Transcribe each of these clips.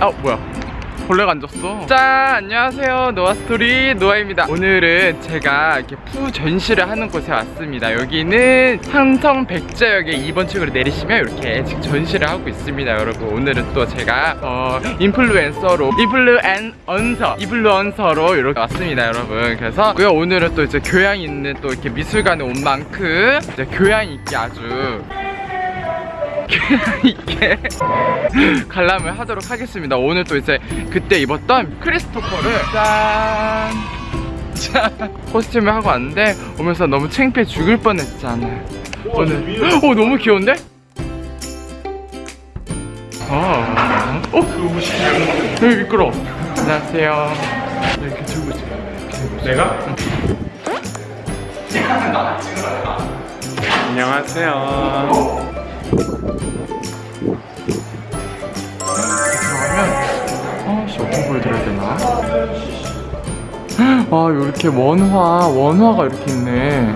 아 뭐야. 벌레가 앉았어. 짠 안녕하세요. 노아스토리 노아입니다. 오늘은 제가 이렇게 푸 전시를 하는 곳에 왔습니다. 여기는 삼성 백제역에 2번 층으로 내리시면 이렇게 지금 전시를 하고 있습니다 여러분. 오늘은 또 제가 어, 인플루엔서로 인플루언서 인플루언서로 이렇게 왔습니다 여러분. 그래서 오늘은 또 이제 교양 있는 또 이렇게 미술관에 온 만큼 이제 교양 있게 아주 이렇게 관람을 하도록 하겠습니다 오늘 또 이제 그때 입었던 크리스토퍼를 짠! 짠! 코스튬을 하고 왔는데 오면서 너무 창피해 죽을 뻔했잖아 우와, 오늘 어 너무 귀여운데? 아, 어? 어? 여기 네, 미끄러 안녕하세요 네, 이렇게 들고 있어 내가? 안녕하세요 다시 어떻게 보여드려야 되나? 아 이렇게 원화 원화가 이렇게 있네.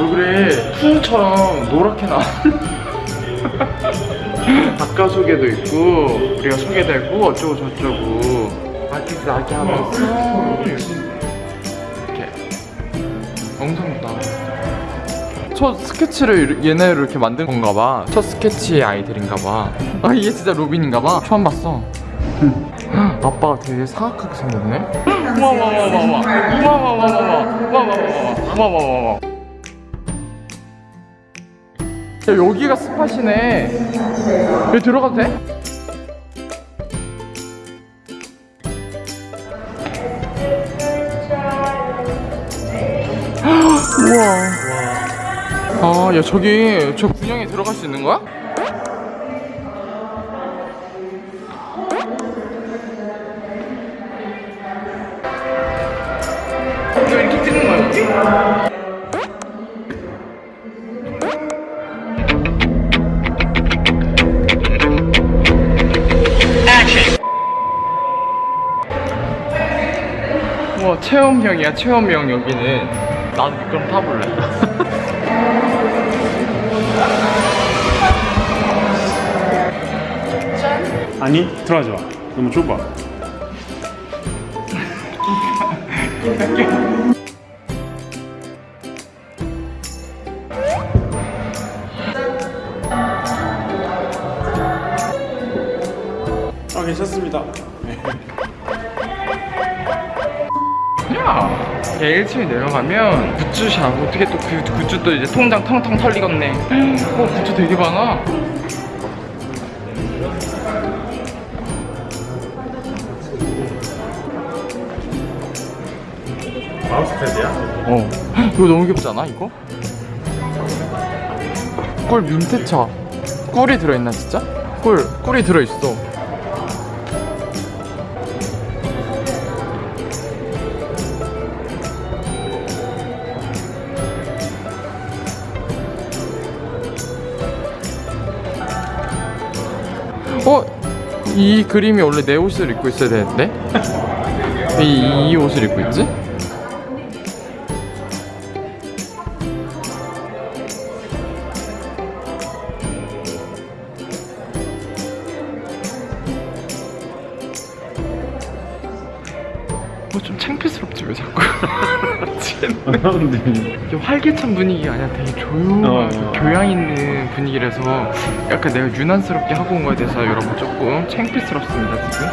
왜 그래? 풍처럼 노랗게 나. 아까 소개도 있고 우리가 소개되고 어쩌고 저쩌고. 아티스 나게 하면서 이렇게. 엉성도 나첫 스케치를 얘네를 이렇게 만든 건가 봐첫 스케치의 아이들인가 봐아 이게 진짜 로빈인가 봐. 처음 봤어. 아빠가 되게 사악하게 생겼네? 와와와와와와와와와와와와와와와와 여기가 스팟이네 여기 들어가도 돼? 우와 아야 저기 저 군영에 들어갈 수 있는 거야? 와 체험형이야 체험형 여기는 나도 그럼 타볼래 아니 들어가지 마. 너무 좁아. 아 괜찮습니다. 야 1층에 내려가면 굿즈샵 어떻게 또 그 굿즈 또 이제 통장 텅텅 털리겠네 어 굿즈 되게 많아 마우스 패드야? 어 이거 너무 귀엽지 않아 이거? 꿀 민트차 꿀이 들어있나 진짜? 꿀 꿀이 들어있어 어? 이 그림이 원래 내 옷을 입고 있어야 되는데? 왜 이, 이 옷을 입고 있지? 뭐좀 창피스럽지 왜 자꾸 미치겠네. 근데 이게 활기찬 분위기가 아니라 되게 조용하고 어. 교양 있는 분위기라서 약간 내가 유난스럽게 하고 온 거에 대해서 여러분 조금 창피스럽습니다 지금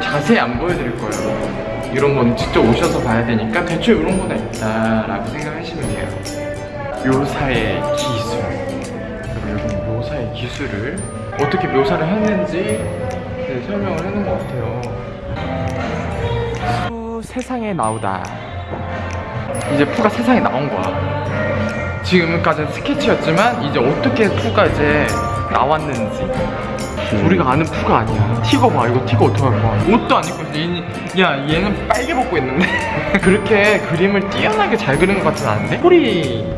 자세히 안 보여드릴 거예요. 이런 거는 직접 오셔서 봐야 되니까 대충 이런 거나 있다라고 생각하시면 돼요. 묘사의 기술. 여러분 묘사의 기술을 어떻게 묘사를 했는지 네, 설명을 해놓은 것 같아요. 푸 세상에 나오다. 이제 푸가 세상에 나온 거야. 지금까지는 스케치였지만 이제 어떻게 푸가 이제 나왔는지 우리가 아는 푸가 아니야. 티거 봐, 이거 티거 어떻게 할 거야? 옷도 안 입고 있어. 얘, 야, 얘는 빨개 벗고 있는데. 그렇게 그림을 뛰어나게 잘 그린 것 같진 않은데? 소리인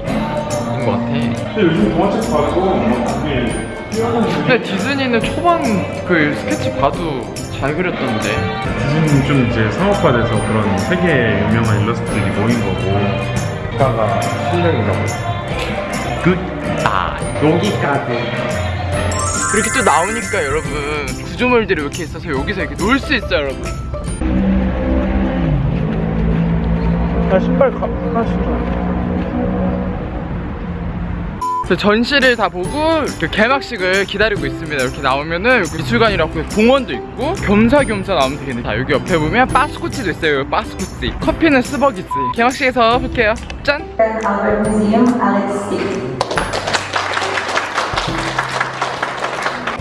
것 같아. 근데 요즘 동화책 봐도 근데 디즈니는 초반 그 스케치 봐도 잘 그렸던데. 디즈니는 좀 이제 상업화돼서 그런 세계 유명한 일러스트들이 모인 거고 국가가 실력이라고 굿바이. 여기까지. 이렇게 또 나오니까 여러분 구조물들이 이렇게 있어서 여기서 이렇게 놀 수 있어요 여러분. 나 신발 가, 신어 그래서 전시를 다 보고 그 개막식을 기다리고 있습니다. 이렇게 나오면은 미술관이라고 공원도 있고 겸사겸사 나오면 되겠네. 자 여기 옆에 보면 바스코치도 있어요. 여기 바스코치. 커피는 스버기스. 개막식에서 볼게요. 짠.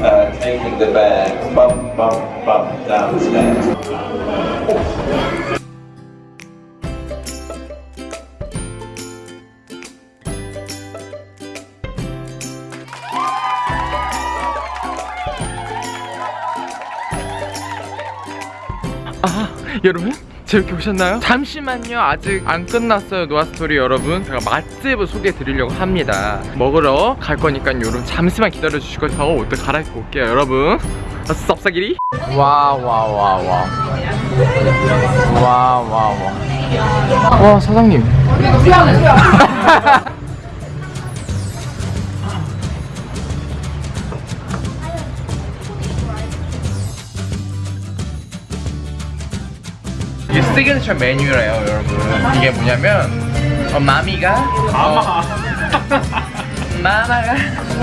uh, taking the bag bump, bump, bump downstairs. 아 여러분 재밌게 보셨나요? 잠시만요. 아직 안 끝났어요 노아스토리 여러분. 제가 맛집을 소개해 드리려고 합니다. 먹으러 갈 거니까 여러분. 잠시만 기다려 주시고 저 옷도 갈아입고 올게요 여러분. 쌉싸기리? 와와와와 와와와 와 사장님 시그니처 메뉴래요 여러분 이게 뭐냐면 어, 마미가 마마 마마가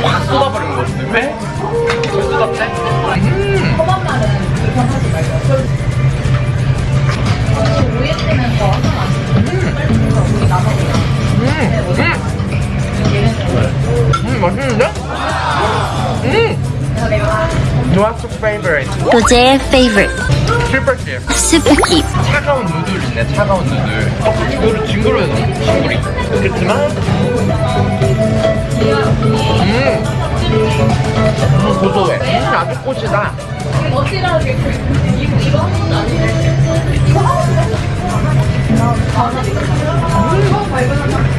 확 쏟아버리는 거거든요 왜? 왜 쏟았대? 음. 음. 음 맛있는데? 음 도제의 favorite 스프킵 차가운 누들 있네 차가운 누들. 어, 이거를 징그러워서 징그리. 그렇지만 음, 음 고소해. 음, 아주 꽃이다. 음,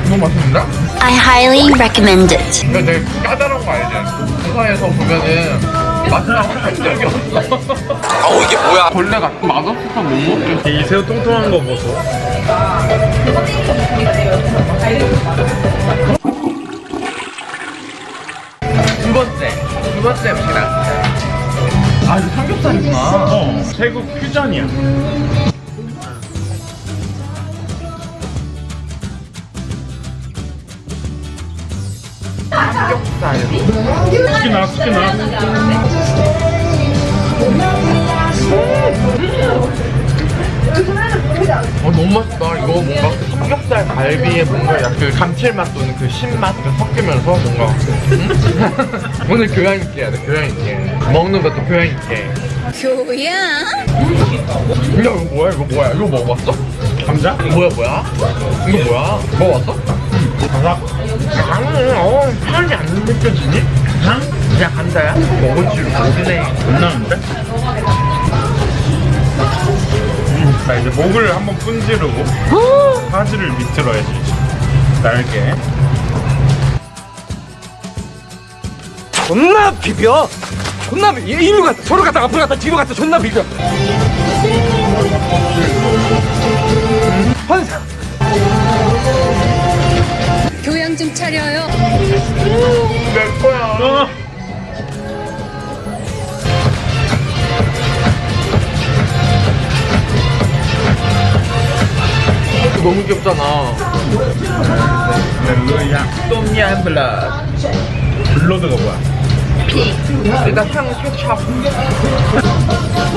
너무 맛있는데? I highly recommend it. 이거 되게 까다로운 거 알지? 부산에서 보면은 마지막으로 갈색이 없어 어우 이게 뭐야? 벌레가 맛없어서 못 먹겠어. 이 새우 통통한 거 보소. 두 번째. 두 번째 음식이랑 아 이거 삼겹살이구나. 어 태국 퓨전이야. 삼겹살. 숙기 나 숙기 나 갈비에 뭔가 약간 그 감칠맛 또는 그 신맛 그 섞이면서 뭔가 음? 오늘 교양 있게 해야 돼 교양 있게 먹는 것도 교양 있게 교양 야 이거 뭐야 이거 뭐야 이거 먹어봤어? 감자? 뭐야 뭐야? 이거 뭐야? 먹어봤어? 감자? 향은 어 향이 안 느껴지니? 향? 그냥 감자야? 먹을 줄 모르네 안 나는데? 음, 자 이제 목을 한번 분지르고 바지를 밑으로 해야지 날개. 존나 비벼. 존나 비 이리로 갔다 저로 갔다 앞으로 갔다 뒤로 갔다 존나 비벼. 환상 교양 좀 차려요. 내 거야 너무 귀엽잖아. 똠얌 블라 블러드가 뭐야? 일단 향 케찹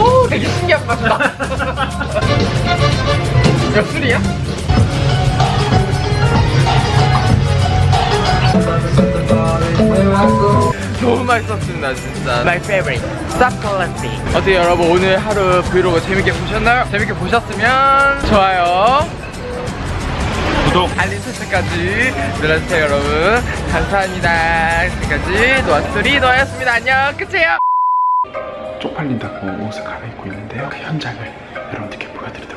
오 되게 신기한 맛이다. 야 술이야? 너무 맛있었습니다 진짜. My favorite. 쌉콜라티 어떻게 여러분 오늘 하루 브이로그 재밌게 보셨나요? 재밌게 보셨으면 좋아요 구독 알림 설정까지 눌러주세요 여러분. 감사합니다. 지금까지 노아스토리 노아였습니다. 안녕. 끝이에요. 쪽팔린다고 옷을 갈아입고 있는데요. 그 현장을 여러분들께 보여드리도록